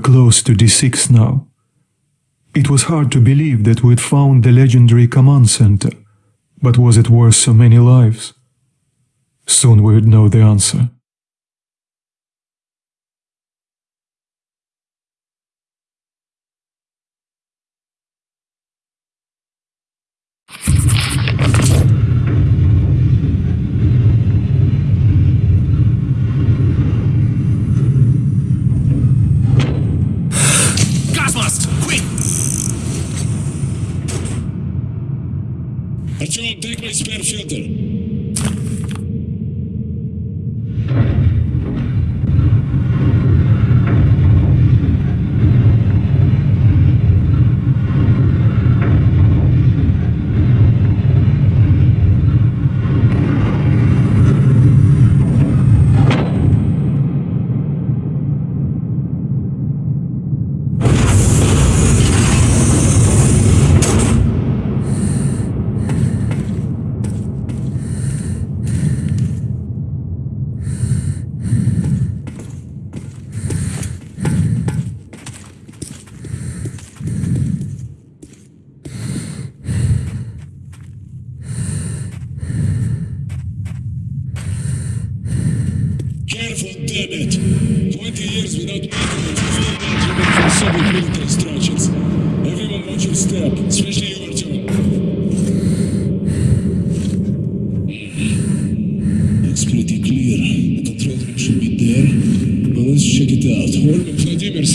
We close to D6 now. It was hard to believe that we'd found the legendary command center, but was it worth so many lives? Soon we'd know the answer.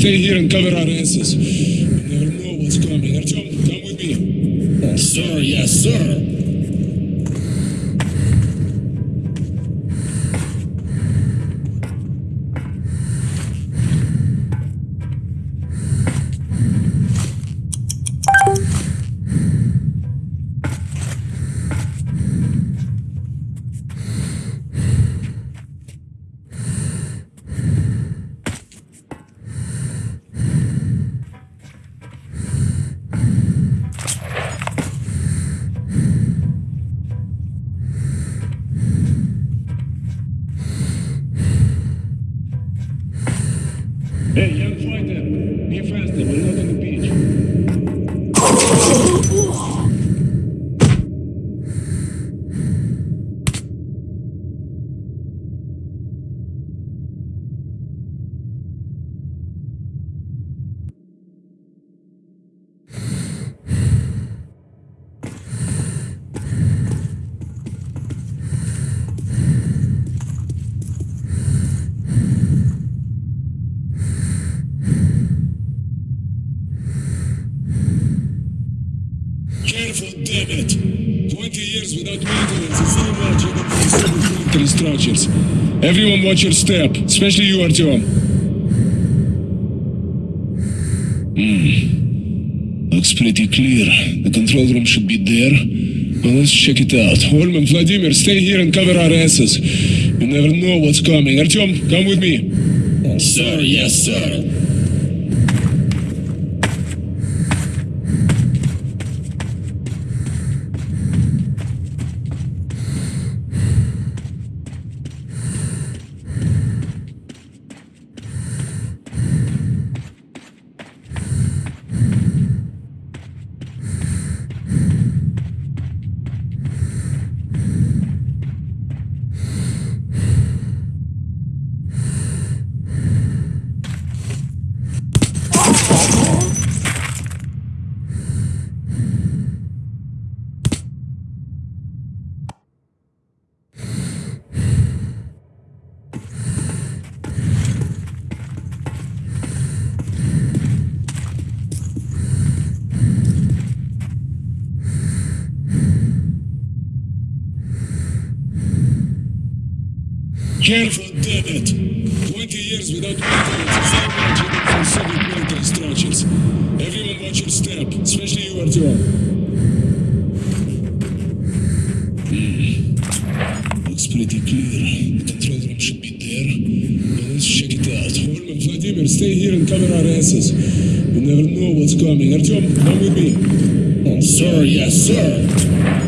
Stay here and cover our asses. You never know what's coming. Artyom, come with me. Sir, yes, sir! Careful, damn it! 20 years without maintenance is too much even for military structures. Everyone watch your step, especially you, Artyom. Hmm. Looks pretty clear. The control room should be there. Well, let's check it out. Ulman, Vladimir, stay here and cover our asses. You never know what's coming. Artyom, come with me. Sir, yes, sir! Careful, damn it! 20 years without maintenance is much even for Soviet military structures. Everyone watch your step, especially you, Artyom. Hmm. Looks pretty clear. The control room should be there. Let's check it out. Ulman, Vladimir, stay here and cover our asses. You never know what's coming. Artyom, come with me. Sir, yes, sir!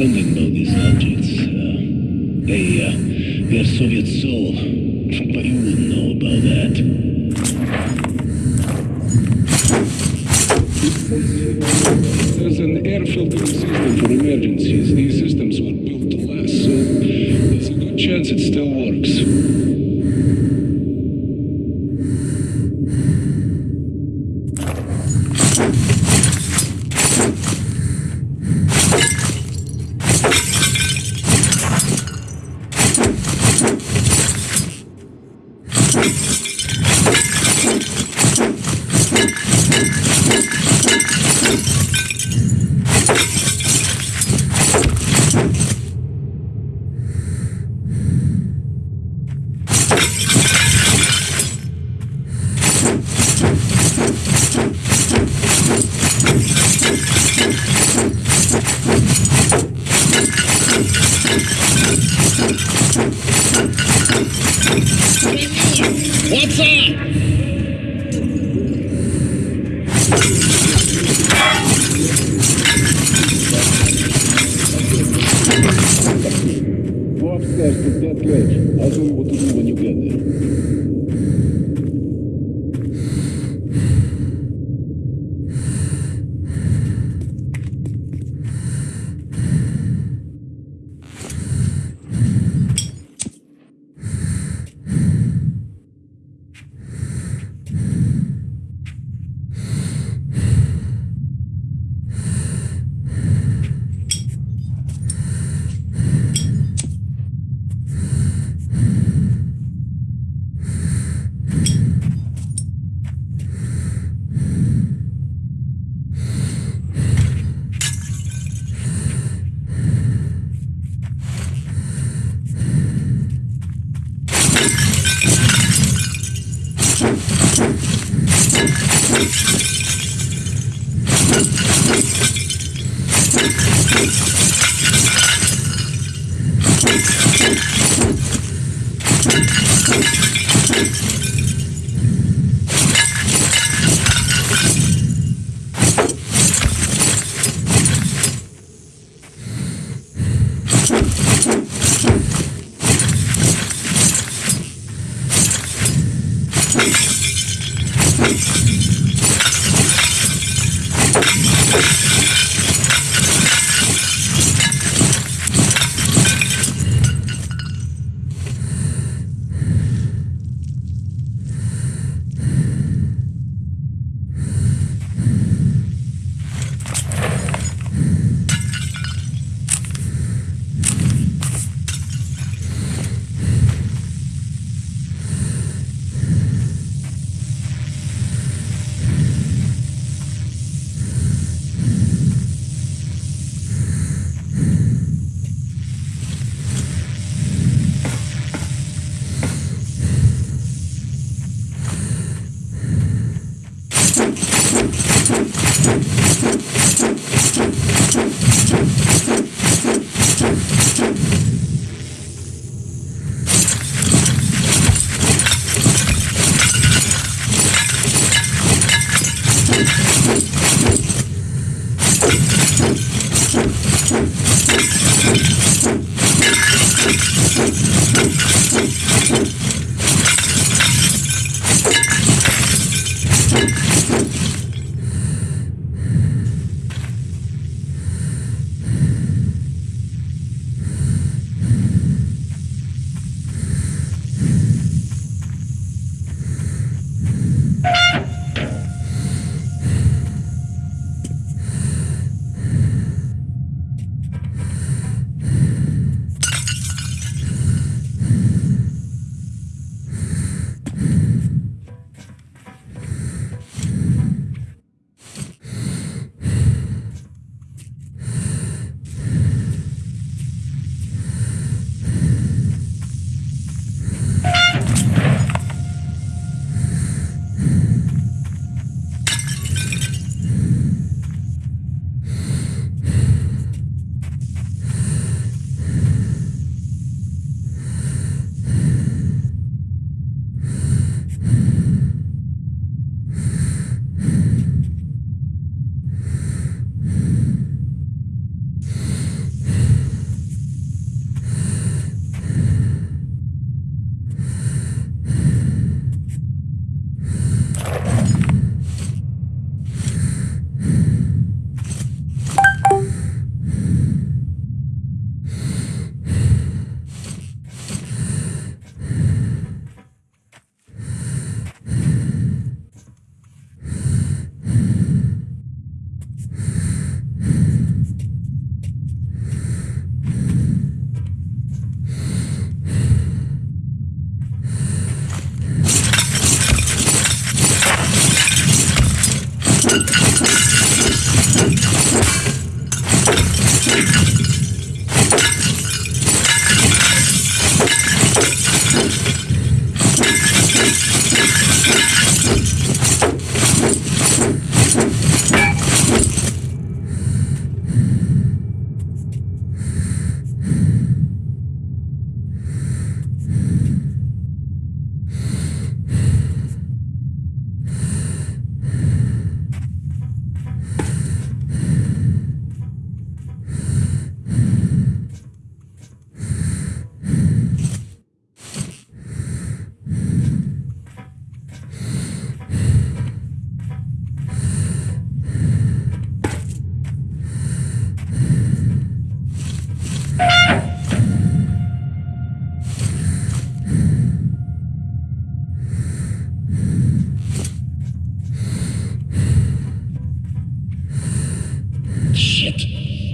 Sunday, Melody. Hey, uh, there's Soviet soul. But you wouldn't know about that.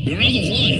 Eu não the.